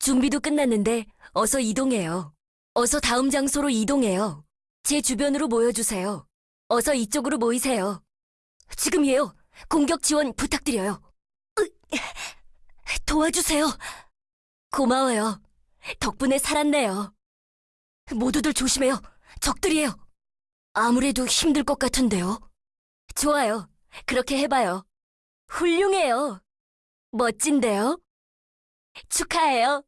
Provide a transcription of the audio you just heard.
준비도 끝났는데 어서 이동해요. 어서 다음 장소로 이동해요. 제 주변으로 모여주세요. 어서 이쪽으로 모이세요. 지금이에요. 공격 지원 부탁드려요. 으, 도와주세요. 고마워요. 덕분에 살았네요. 모두들 조심해요. 적들이에요. 아무래도 힘들 것 같은데요. 좋아요. 그렇게 해봐요. 훌륭해요. 멋진데요? 축하해요.